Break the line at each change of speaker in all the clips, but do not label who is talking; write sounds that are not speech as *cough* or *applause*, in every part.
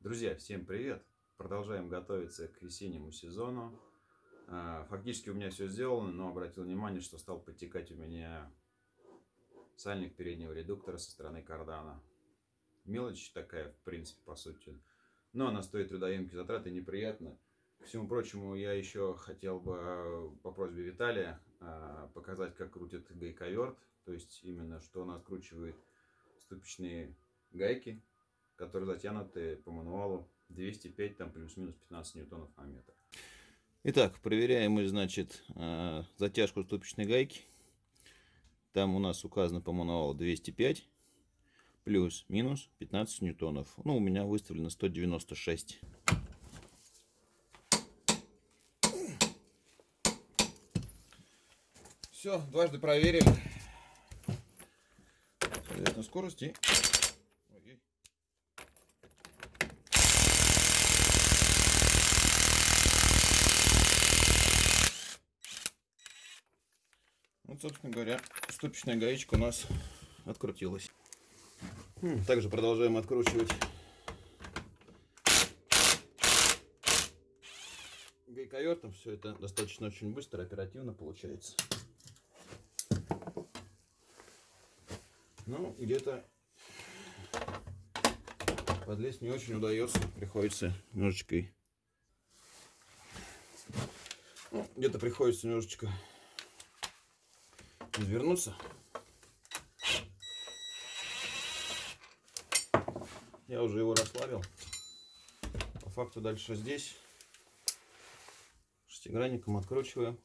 Друзья, всем привет! Продолжаем готовиться к весеннему сезону. А, фактически у меня все сделано, но обратил внимание, что стал подтекать у меня сальник переднего редуктора со стороны кардана. Мелочь такая, в принципе, по сути. Но она стоит трудоемкие затраты, неприятно. К всему прочему, я еще хотел бы а, по просьбе Виталия а, показать, как крутит гайковерт. То есть, именно, что он откручивает ступичные гайки которые затянуты по мануалу 205, там плюс-минус 15 ньютонов на метр.
Итак, проверяем мы, значит, э, затяжку ступичной гайки. Там у нас указано по мануалу 205 плюс-минус 15 ньютонов. Ну, у меня выставлено 196. Все, дважды проверили. Соответственно, скорости Вот, собственно говоря, ступичная гаечка у нас открутилась. Также продолжаем откручивать гайковертом. Все это достаточно очень быстро, оперативно получается. Ну, где-то подлезть не очень удается. Приходится немножечко... Ну, где-то приходится немножечко извернуться. Я уже его расслабил. По факту дальше здесь шестигранником откручиваем.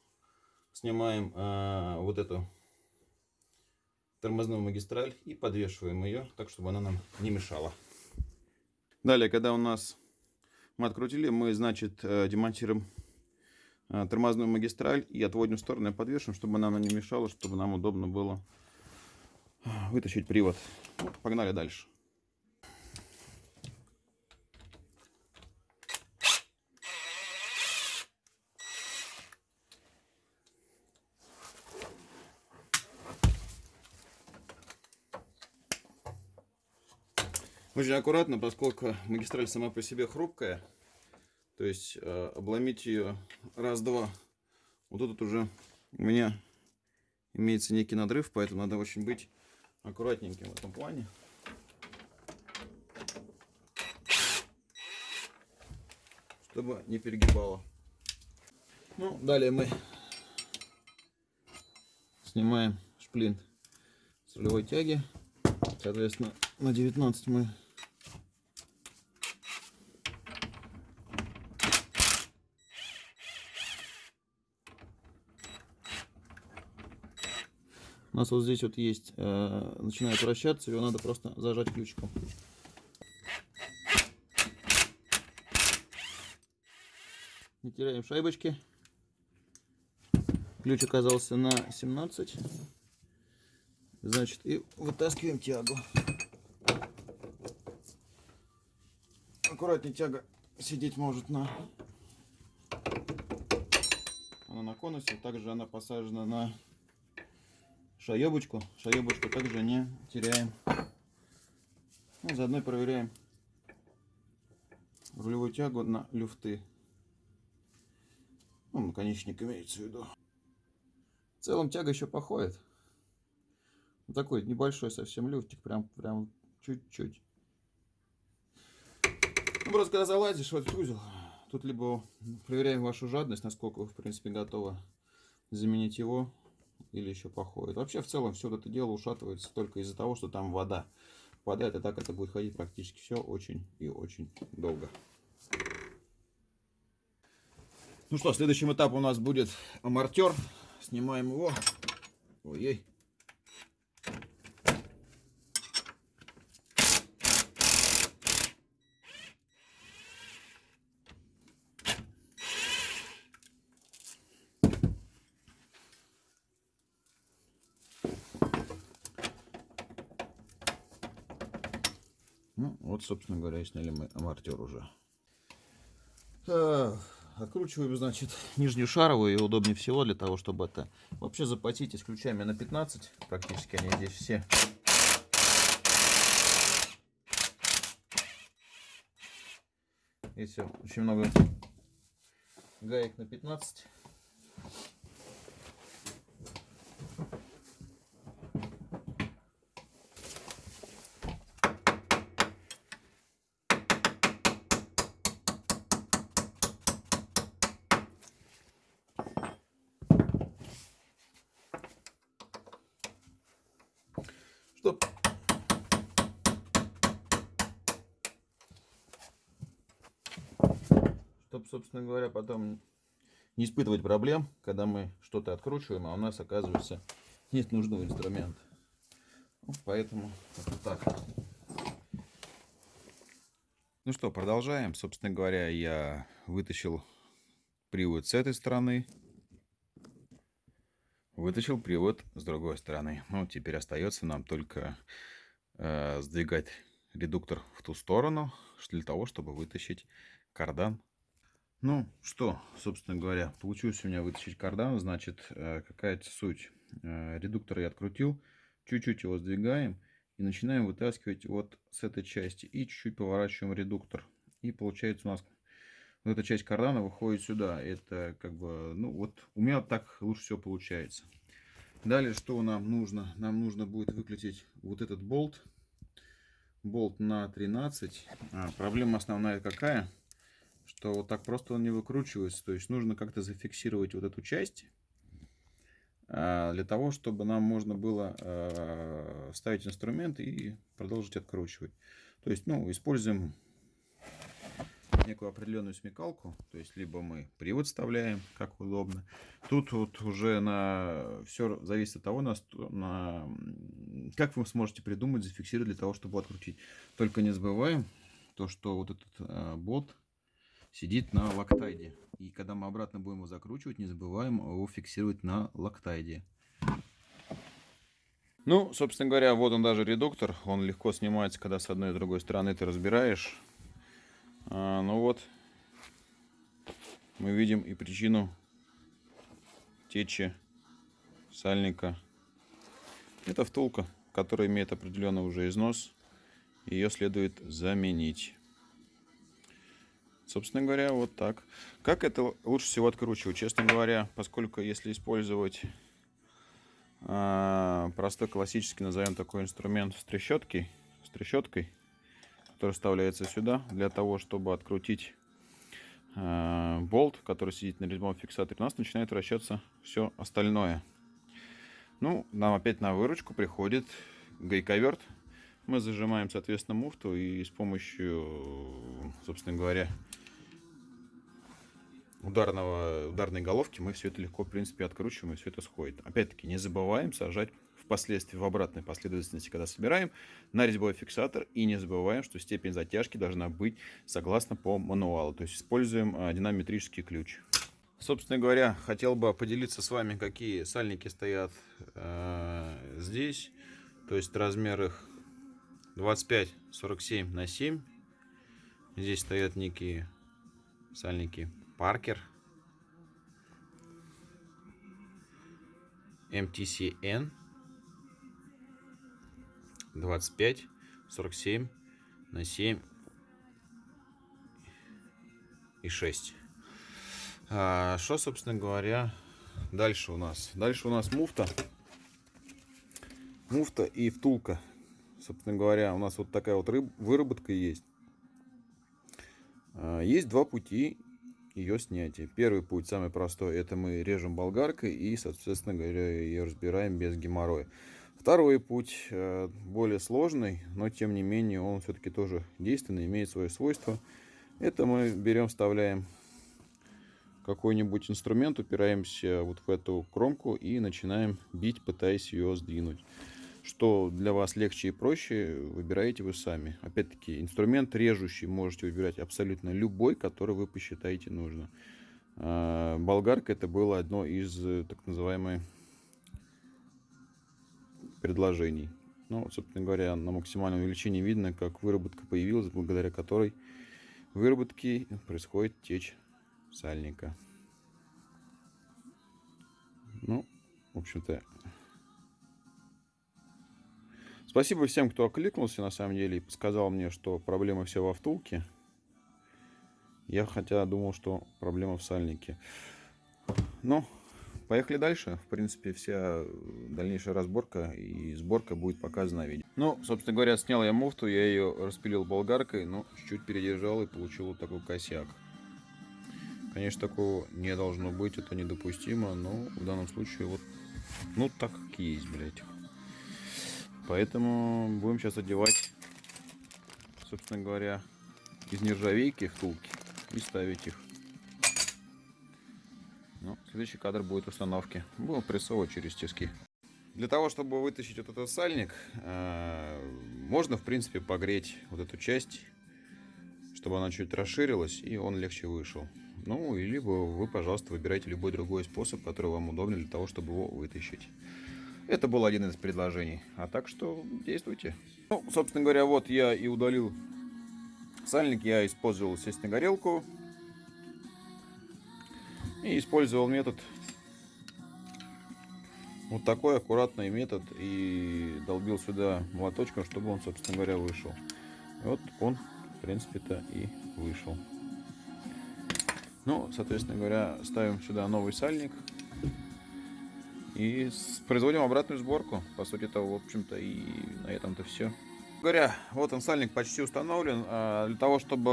Снимаем э, вот эту тормозную магистраль и подвешиваем ее так, чтобы она нам не мешала. Далее, когда у нас мы открутили, мы, значит, э, демонтируем тормозную магистраль и отводим в сторону и подвешиваем, чтобы она нам не мешала, чтобы нам удобно было э, вытащить привод. Погнали дальше. Очень аккуратно, поскольку магистраль сама по себе хрупкая, то есть э, обломить ее раз-два. Вот тут уже у меня имеется некий надрыв, поэтому надо очень быть аккуратненьким в этом плане. Чтобы не перегибало. Ну, далее мы снимаем шплинт с рулевой тяги. Соответственно, на 19 мы У нас вот здесь вот есть, э, начинает вращаться, его надо просто зажать ключиком. Не теряем шайбочки. Ключ оказался на 17. Значит, и вытаскиваем тягу. Аккуратнее тяга сидеть может на, она на конусе. Также она посажена на шаебочку. Шаебочку также не теряем. Ну, заодно проверяем рулевую тягу на люфты. Ну, наконечник имеется в виду. В целом тяга еще походит. Вот такой небольшой совсем люфтик, прям прям чуть-чуть. Ну, просто когда залазишь в этот узел, тут либо проверяем вашу жадность, насколько вы, в принципе, готовы заменить его, или еще походит. Вообще, в целом, все это дело ушатывается только из-за того, что там вода попадает, и так это будет ходить практически все очень и очень долго. Ну что, следующим этапом у нас будет амортер. Снимаем его. Ой-ой. Ну, вот, собственно говоря, сняли мы амортер уже. Откручиваем, значит, нижнюю шаровую и удобнее всего для того, чтобы это вообще запотеть с ключами на 15. Практически они здесь все. Здесь всё, очень много гаек на 15. Собственно говоря, потом не испытывать проблем, когда мы что-то откручиваем, а у нас, оказывается, нет нужного инструмента. Ну, поэтому это так. Ну что, продолжаем. Собственно говоря, я вытащил привод с этой стороны. Вытащил привод с другой стороны. Ну, теперь остается нам только э, сдвигать редуктор в ту сторону, для того, чтобы вытащить кардан ну что, собственно говоря, получилось у меня вытащить кардан. Значит, э, какая-то суть. Э, редуктор я открутил, чуть-чуть его сдвигаем и начинаем вытаскивать вот с этой части. И чуть-чуть поворачиваем редуктор. И получается у нас вот эта часть кардана выходит сюда. Это как бы, ну вот у меня так лучше всего получается. Далее, что нам нужно? Нам нужно будет выкрутить вот этот болт. Болт на 13. А, проблема основная какая? Что вот так просто он не выкручивается. То есть нужно как-то зафиксировать вот эту часть а, для того, чтобы нам можно было а, ставить инструмент и продолжить откручивать. То есть, ну, используем некую определенную смекалку. То есть, либо мы привод вставляем, как удобно. Тут вот уже на все зависит от того, на, на как вы сможете придумать, зафиксировать для того, чтобы открутить. Только не забываем то, что вот этот э, бот сидит на лактайде. И когда мы обратно будем его закручивать, не забываем его фиксировать на лактайде. Ну, собственно говоря, вот он даже редуктор. Он легко снимается, когда с одной и другой стороны ты разбираешь. А, ну вот, мы видим и причину течи сальника. Это втулка, которая имеет определенный уже износ. Ее следует заменить. Собственно говоря, вот так. Как это лучше всего откручивать? Честно говоря, поскольку если использовать э, простой классический, назовем такой инструмент с трещоткой, с трещоткой, который вставляется сюда, для того, чтобы открутить э, болт, который сидит на резьбовом фиксаторе, у нас начинает вращаться все остальное. Ну, нам опять на выручку приходит гайковерт. Мы зажимаем, соответственно, муфту и с помощью, собственно говоря, ударного, ударной головки мы все это легко, в принципе, откручиваем, и все это сходит. Опять-таки, не забываем сажать впоследствии в обратной последовательности, когда собираем, на резьбовой фиксатор. И не забываем, что степень затяжки должна быть согласно по мануалу. То есть используем а, динамометрический ключ. Собственно говоря, хотел бы поделиться с вами, какие сальники стоят э, здесь. То есть размер их 25-47 на 7. Здесь стоят некие сальники Паркер. MTCN 25 47 на 7 и 6 а, что собственно говоря дальше у нас? Дальше у нас муфта. Муфта и втулка собственно говоря у нас вот такая вот выработка есть а, есть два пути ее снятия. Первый путь, самый простой, это мы режем болгаркой и, соответственно говоря, ее разбираем без геморроя. Второй путь э, более сложный, но тем не менее он все-таки тоже действенный, имеет свое свойство. Это мы берем, вставляем какой-нибудь инструмент, упираемся вот в эту кромку и начинаем бить, пытаясь ее сдвинуть. Что для вас легче и проще, выбираете вы сами. Опять-таки, инструмент режущий можете выбирать абсолютно любой, который вы посчитаете нужно. А, болгарка это было одно из э, так называемых предложений. Ну, собственно говоря, на максимальном увеличении видно, как выработка появилась, благодаря которой выработки происходит течь сальника. Ну, в общем-то, Спасибо всем, кто окликнулся на самом деле и сказал мне, что проблема все во втулке. Я хотя думал, что проблема в сальнике. Ну, поехали дальше. В принципе, вся дальнейшая разборка и сборка будет показана в видео. Ну, собственно говоря, снял я муфту, я ее распилил болгаркой, но чуть-чуть передержал и получил вот такой косяк. Конечно, такого не должно быть, это недопустимо, но в данном случае вот, ну, так как есть, блядь. Поэтому будем сейчас одевать, собственно говоря, из нержавейки втулки и ставить их. Ну, следующий кадр будет установки. Будем прессовывать через тиски. Для того, чтобы вытащить вот этот сальник, э, можно, в принципе, погреть вот эту часть, чтобы она чуть расширилась и он легче вышел. Ну, либо вы, пожалуйста, выбирайте любой другой способ, который вам удобен для того, чтобы его вытащить. Это был один из предложений. А так что действуйте. Ну, собственно говоря, вот я и удалил сальник. Я использовал, естественно, горелку. И использовал метод. Вот такой аккуратный метод. И долбил сюда молоточком, чтобы он, собственно говоря, вышел. И вот он, в принципе-то, и вышел. Ну, соответственно говоря, ставим сюда новый сальник. И производим обратную сборку. По сути-то, в общем-то, и на этом-то все. Говоря, вот он сальник почти установлен. А для того, чтобы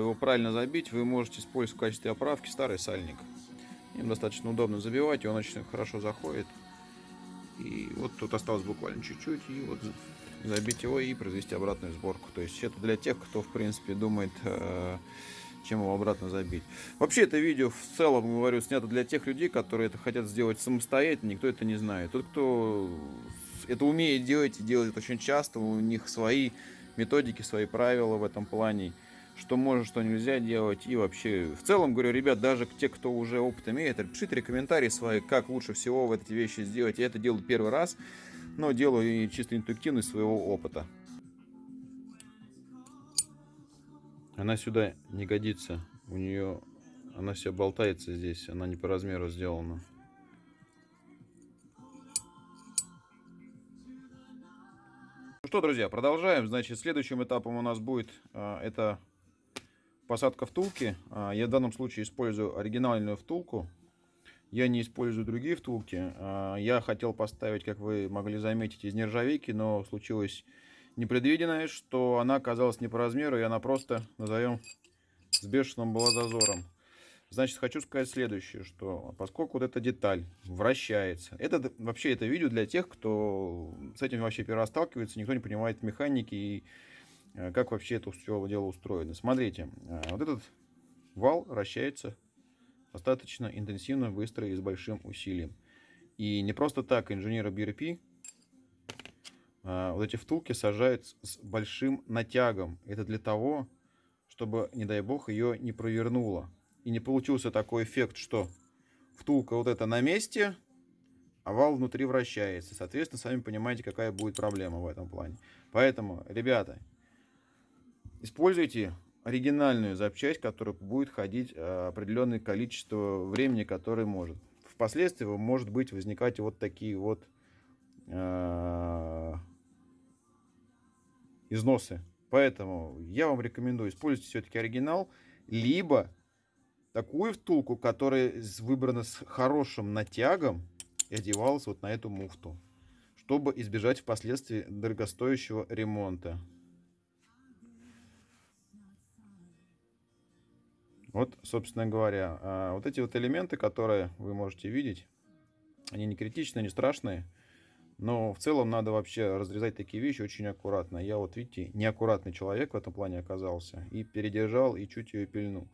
его правильно забить, вы можете использовать в качестве оправки старый сальник. Им достаточно удобно забивать, и он очень хорошо заходит. И вот тут осталось буквально чуть-чуть, и вот забить его и произвести обратную сборку. То есть это для тех, кто, в принципе, думает э, чем его обратно забить. Вообще это видео в целом, говорю, снято для тех людей, которые это хотят сделать самостоятельно, никто это не знает. Тот, кто это умеет делать и делает очень часто, у них свои методики, свои правила в этом плане, что можно, что нельзя делать. И вообще, в целом, говорю, ребят, даже те, кто уже опыт имеет, пишите комментарии свои, как лучше всего в эти вещи сделать. Я это делаю первый раз, но делаю чисто интуитивно из своего опыта. Она сюда не годится. У нее она вся болтается здесь. Она не по размеру сделана. Ну что, друзья, продолжаем. Значит, следующим этапом у нас будет а, это посадка втулки. А, я в данном случае использую оригинальную втулку. Я не использую другие втулки. А, я хотел поставить, как вы могли заметить, из нержавейки, но случилось непредвиденное, что она оказалась не по размеру, и она просто, назовем, с бешеным была зазором. Значит, хочу сказать следующее, что поскольку вот эта деталь вращается, это вообще это видео для тех, кто с этим вообще первый раз сталкивается, никто не понимает механики и э, как вообще это все дело устроено. Смотрите, э, вот этот вал вращается достаточно интенсивно, быстро и с большим усилием. И не просто так инженеры BRP вот эти втулки сажают с большим натягом. Это для того, чтобы, не дай бог, ее не провернуло. И не получился такой эффект, что втулка вот эта на месте, а вал внутри вращается. Соответственно, сами понимаете, какая будет проблема в этом плане. Поэтому, ребята, используйте оригинальную запчасть, которая будет ходить а, определенное количество времени, которое может. Впоследствии может быть возникать вот такие вот а, износы. Поэтому я вам рекомендую использовать все-таки оригинал, либо такую втулку, которая выбрана с хорошим натягом и одевалась вот на эту муфту, чтобы избежать впоследствии дорогостоящего ремонта. Вот, собственно говоря, а, вот эти вот элементы, которые вы можете видеть, они не критичные, не страшные. Но в целом надо вообще разрезать такие вещи очень аккуратно. Я вот, видите, неаккуратный человек в этом плане оказался. И передержал, и чуть ее пильнул.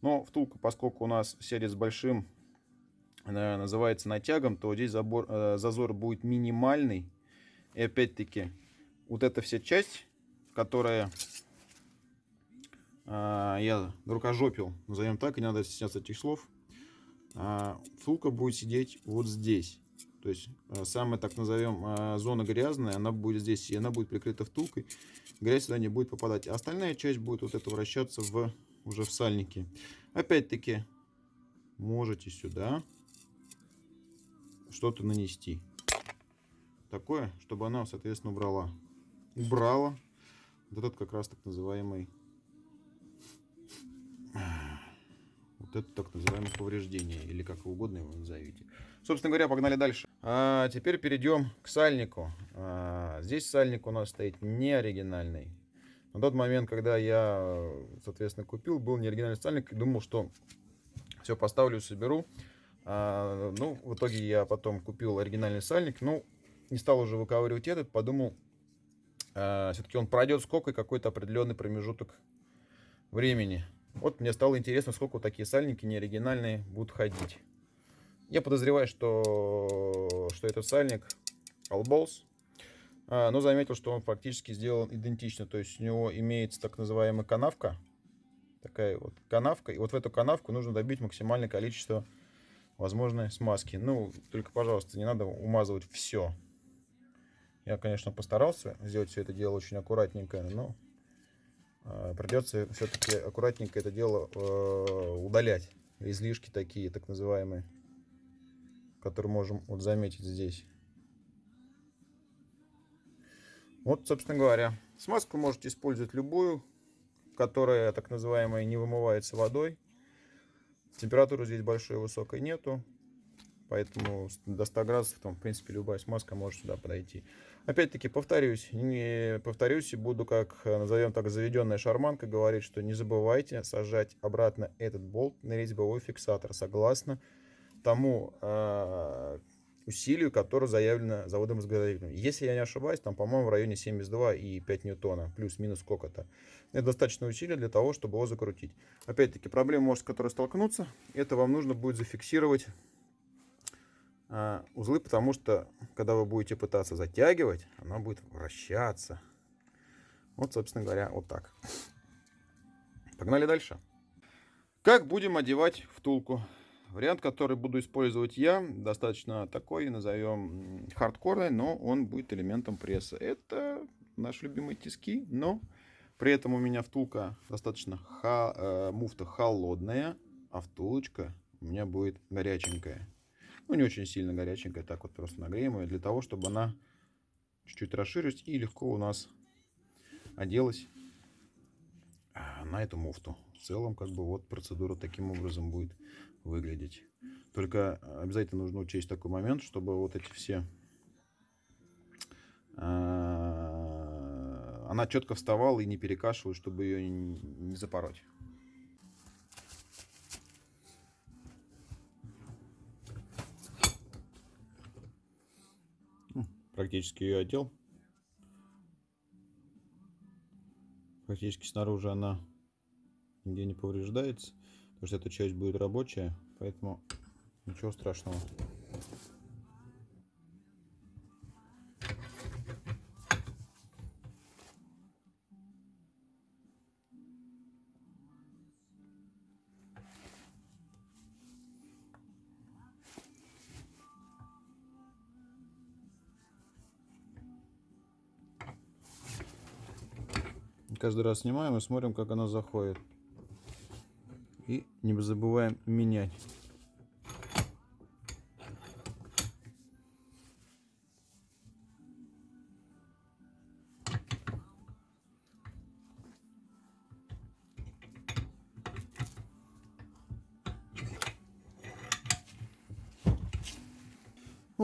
Но втулка, поскольку у нас сядет с большим, называется натягом, то здесь забор, э, зазор будет минимальный. И опять-таки, вот эта вся часть, которая э, я рукожопил, назовем так, и не надо стесняться этих слов, э, втулка будет сидеть вот здесь. То есть э, самая, так назовем, э, зона грязная, она будет здесь, и она будет прикрыта втулкой. Грязь сюда не будет попадать. А остальная часть будет вот это вращаться в, уже в сальнике. Опять-таки, можете сюда что-то нанести. Такое, чтобы она, соответственно, убрала. Убрала вот этот как раз так называемый вот это так называемое повреждение, или как угодно его назовите. Собственно говоря, погнали дальше. А теперь перейдем к сальнику. А, здесь сальник у нас стоит не оригинальный. На тот момент, когда я, соответственно, купил, был не оригинальный сальник, и думал, что все поставлю, соберу. А, ну, в итоге я потом купил оригинальный сальник. Ну, не стал уже выковыривать этот, подумал, а, все-таки он пройдет сколько какой-то определенный промежуток времени. Вот мне стало интересно, сколько такие сальники неоригинальные будут ходить. Я подозреваю, что, что этот сальник Allballs, а, но заметил, что он фактически сделан идентично. То есть у него имеется так называемая канавка, такая вот канавка, и вот в эту канавку нужно добить максимальное количество возможной смазки. Ну, только, пожалуйста, не надо умазывать все. Я, конечно, постарался сделать все это дело очень аккуратненько, но э, придется все-таки аккуратненько это дело э, удалять. Излишки такие, так называемые, которые можем вот заметить здесь. Вот, собственно говоря, смазку можете использовать любую, которая, так называемая, не вымывается водой. Температуры здесь большой и высокой нету. Поэтому до 100 градусов, там, в принципе, любая смазка может сюда подойти. Опять-таки, повторюсь, не повторюсь и буду, как, назовем так, заведенная шарманка, говорить, что не забывайте сажать обратно этот болт на резьбовой фиксатор, согласно тому э, усилию, которое заявлено заводом изготовителем. Если я не ошибаюсь, там, по-моему, в районе 72 и 5 ньютона, плюс-минус сколько-то. Это достаточно усилия для того, чтобы его закрутить. Опять-таки, проблема, может, с которой столкнуться, это вам нужно будет зафиксировать а, узлы, потому что, когда вы будете пытаться затягивать, она будет вращаться. Вот, собственно говоря, вот так. Погнали дальше. Как будем одевать втулку? Вариант, который буду использовать я, достаточно такой, назовем хардкорный, но он будет элементом пресса. Это наши любимые тиски, но при этом у меня втулка достаточно ха, э, муфта холодная, а втулочка у меня будет горяченькая. Ну, не очень сильно горяченькая, так вот просто нагреем ее, для того, чтобы она чуть-чуть расширилась и легко у нас оделась а, на эту муфту. В целом, как бы вот процедура таким образом будет выглядеть. Только обязательно нужно учесть такой момент, чтобы вот эти все... А, она четко вставала и не перекашивалась, чтобы ее не запороть. практически ее одел. Практически снаружи она нигде не повреждается, потому что эта часть будет рабочая, поэтому ничего страшного. Каждый раз снимаем и смотрим, как она заходит. И не забываем менять.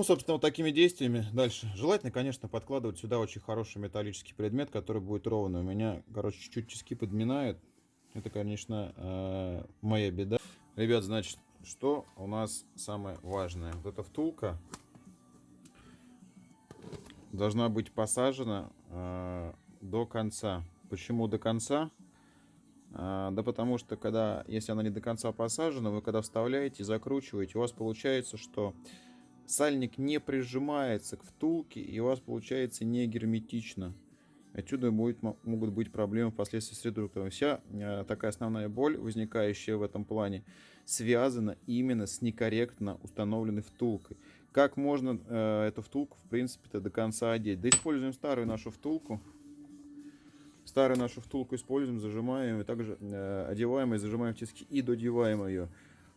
Ну, собственно, вот такими действиями дальше. Желательно, конечно, подкладывать сюда очень хороший металлический предмет, который будет ровный. У меня, короче, чуть-чуть тиски подминают. Это, конечно, э, моя беда. Ребят, значит, что у нас самое важное? Вот эта втулка должна быть посажена э, до конца. Почему до конца? Э, да потому что, когда, если она не до конца посажена, вы когда вставляете, закручиваете, у вас получается, что сальник не прижимается к втулке и у вас получается не герметично. Отсюда будет, могут быть проблемы впоследствии с редуктором. Вся э, такая основная боль, возникающая в этом плане, связана именно с некорректно установленной втулкой. Как можно э, эту втулку, в принципе-то, до конца одеть? Да используем старую нашу втулку. Старую нашу втулку используем, зажимаем, и также э, одеваем и зажимаем тиски и додеваем ее.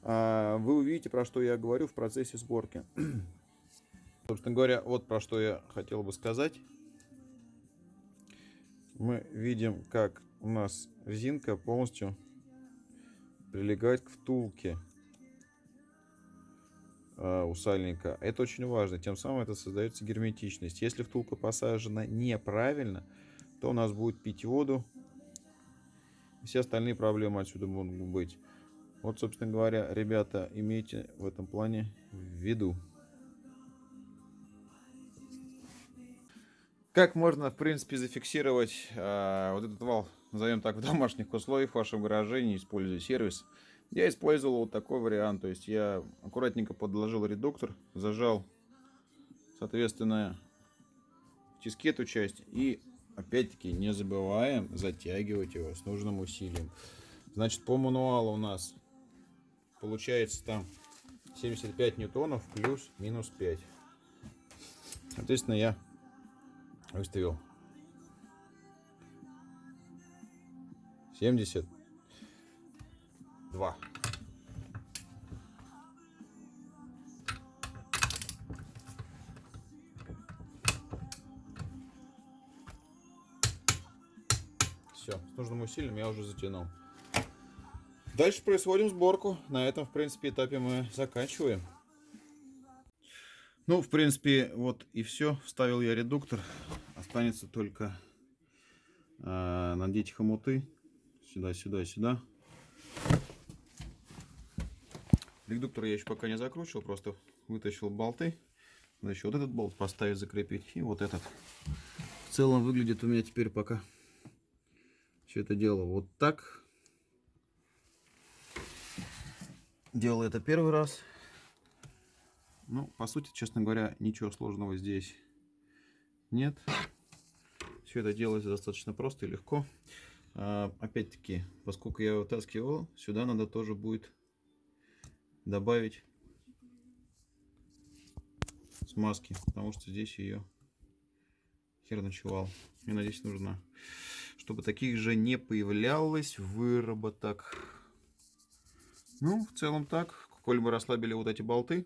А, вы увидите, про что я говорю в процессе сборки. *clears throat* Собственно говоря, вот про что я хотел бы сказать. Мы видим, как у нас резинка полностью прилегать к втулке э, у сальника. Это очень важно. Тем самым это создается герметичность. Если втулка посажена неправильно, то у нас будет пить воду. Все остальные проблемы отсюда могут быть. Вот, собственно говоря, ребята, имейте в этом плане в виду. Как можно, в принципе, зафиксировать э, вот этот вал, назовем так, в домашних условиях в вашем гараже, не используя сервис? Я использовал вот такой вариант. То есть я аккуратненько подложил редуктор, зажал, соответственно, в тиске эту часть. И, опять-таки, не забываем затягивать его с нужным усилием. Значит, по мануалу у нас получается там 75 ньютонов плюс-минус 5. Соответственно, я выставил 72. Все, с нужным усилием я уже затянул. Дальше производим сборку. На этом, в принципе, этапе мы заканчиваем. Ну, в принципе, вот и все. Вставил я редуктор. Останется только э, надеть хомуты. Сюда, сюда, сюда. Редуктор я еще пока не закручивал, просто вытащил болты. Надо еще вот этот болт поставить, закрепить. И вот этот. В целом выглядит у меня теперь пока все это дело вот так. Делал это первый раз. Ну, по сути, честно говоря, ничего сложного здесь нет. Все это делается достаточно просто и легко. А, Опять-таки, поскольку я вытаскивал, сюда надо тоже будет добавить смазки, потому что здесь ее хер ночевал. Мне надеюсь, нужно, чтобы таких же не появлялось выработок. Ну, в целом так. Коль мы расслабили вот эти болты,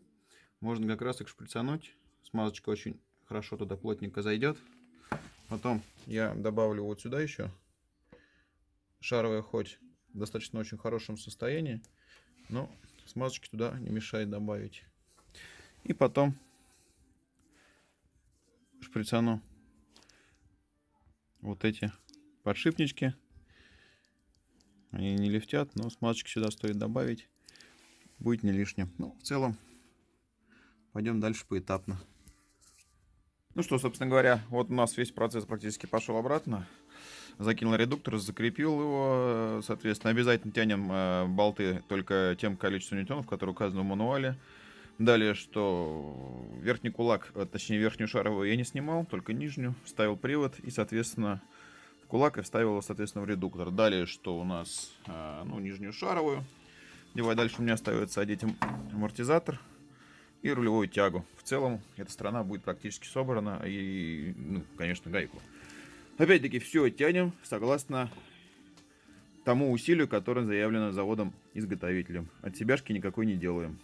можно как раз их шприцануть. Смазочка очень хорошо туда плотненько зайдет. Потом я добавлю вот сюда еще шаровая хоть в достаточно очень хорошем состоянии, но смазочки туда не мешает добавить. И потом шприцану вот эти подшипнички. Они не лифтят, но смазочки сюда стоит добавить. Будет не лишним. Ну, в целом, пойдем дальше поэтапно. Ну что, собственно говоря, вот у нас весь процесс практически пошел обратно. Закинул редуктор, закрепил его. Соответственно, обязательно тянем э, болты только тем количеством ньютонов, которое указано в мануале. Далее, что верхний кулак, э, точнее верхнюю шаровую я не снимал, только нижнюю. Ставил привод и, соответственно, в кулак и вставил его, соответственно, в редуктор. Далее, что у нас, э, ну, нижнюю шаровую. Девай дальше у меня остается одеть амортизатор и рулевую тягу. В целом, эта сторона будет практически собрана и, ну, конечно, гайку. Опять-таки, все тянем согласно тому усилию, которое заявлено заводом-изготовителем. От себяшки никакой не делаем.